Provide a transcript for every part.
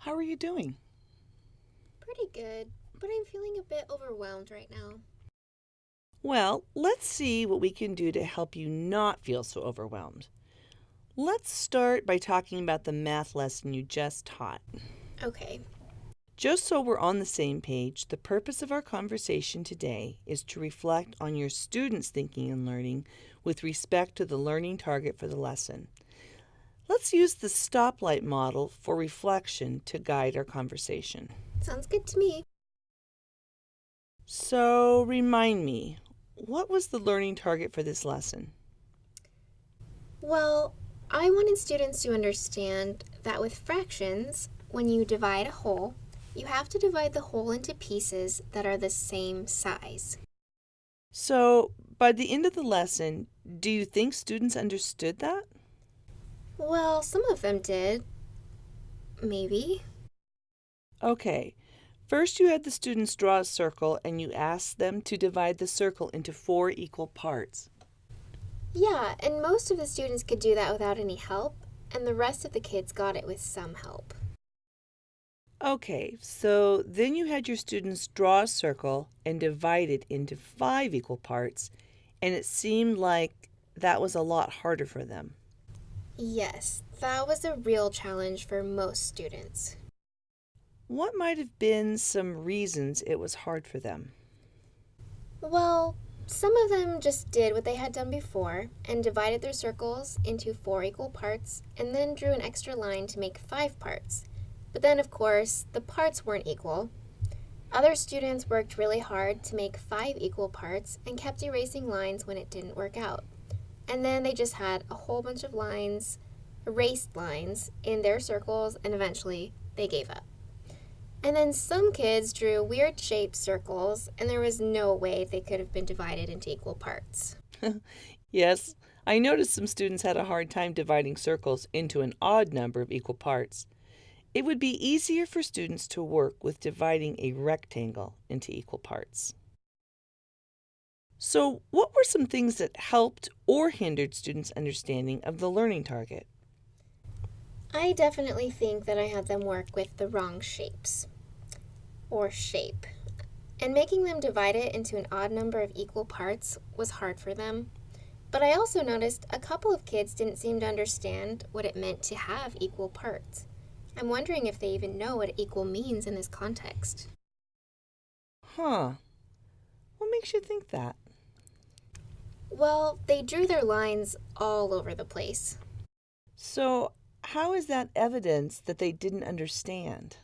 How are you doing? Pretty good, but I'm feeling a bit overwhelmed right now. Well, let's see what we can do to help you not feel so overwhelmed. Let's start by talking about the math lesson you just taught. Okay. Just so we're on the same page, the purpose of our conversation today is to reflect on your students' thinking and learning with respect to the learning target for the lesson. Let's use the stoplight model for reflection to guide our conversation. Sounds good to me. So, remind me, what was the learning target for this lesson? Well, I wanted students to understand that with fractions, when you divide a whole, you have to divide the whole into pieces that are the same size. So, by the end of the lesson, do you think students understood that? Well, some of them did. Maybe. Okay. First, you had the students draw a circle and you asked them to divide the circle into four equal parts. Yeah, and most of the students could do that without any help, and the rest of the kids got it with some help. Okay, so then you had your students draw a circle and divide it into five equal parts, and it seemed like that was a lot harder for them. Yes, that was a real challenge for most students. What might have been some reasons it was hard for them? Well, some of them just did what they had done before and divided their circles into four equal parts and then drew an extra line to make five parts. But then, of course, the parts weren't equal. Other students worked really hard to make five equal parts and kept erasing lines when it didn't work out. And then they just had a whole bunch of lines, erased lines, in their circles, and eventually they gave up. And then some kids drew weird shaped circles, and there was no way they could have been divided into equal parts. yes, I noticed some students had a hard time dividing circles into an odd number of equal parts. It would be easier for students to work with dividing a rectangle into equal parts. So, what were some things that helped or hindered students' understanding of the learning target? I definitely think that I had them work with the wrong shapes or shape. And making them divide it into an odd number of equal parts was hard for them. But I also noticed a couple of kids didn't seem to understand what it meant to have equal parts. I'm wondering if they even know what equal means in this context. Huh. What makes you think that? Well, they drew their lines all over the place. So, how is that evidence that they didn't understand?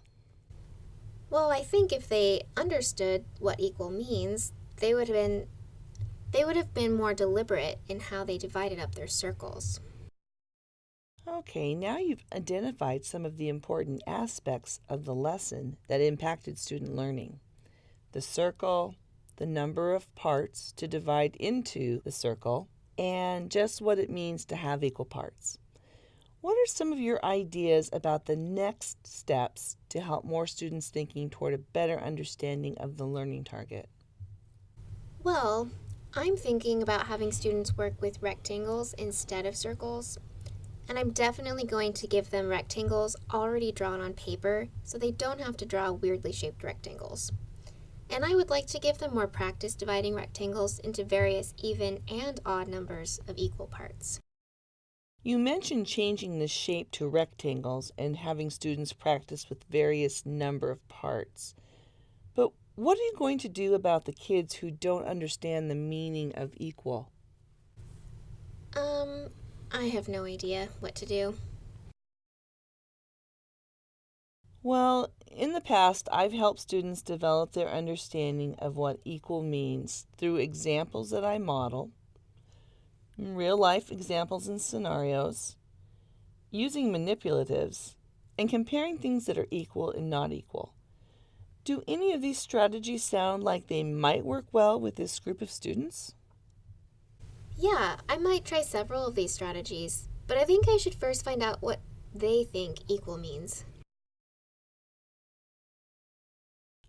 Well, I think if they understood what equal means, they would have been they would have been more deliberate in how they divided up their circles. Okay, now you've identified some of the important aspects of the lesson that impacted student learning. The circle, the number of parts to divide into the circle, and just what it means to have equal parts. What are some of your ideas about the next steps to help more students thinking toward a better understanding of the learning target? Well, I'm thinking about having students work with rectangles instead of circles. And I'm definitely going to give them rectangles already drawn on paper so they don't have to draw weirdly shaped rectangles. And I would like to give them more practice dividing rectangles into various even and odd numbers of equal parts. You mentioned changing the shape to rectangles and having students practice with various number of parts. But what are you going to do about the kids who don't understand the meaning of equal? Um, I have no idea what to do. Well, in the past, I've helped students develop their understanding of what equal means through examples that I model real life examples and scenarios, using manipulatives, and comparing things that are equal and not equal. Do any of these strategies sound like they might work well with this group of students? Yeah, I might try several of these strategies, but I think I should first find out what they think equal means.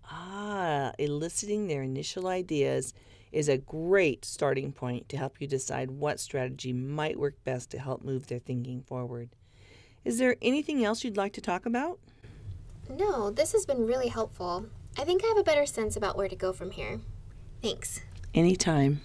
Ah, eliciting their initial ideas is a great starting point to help you decide what strategy might work best to help move their thinking forward. Is there anything else you'd like to talk about? No, this has been really helpful. I think I have a better sense about where to go from here. Thanks. Anytime.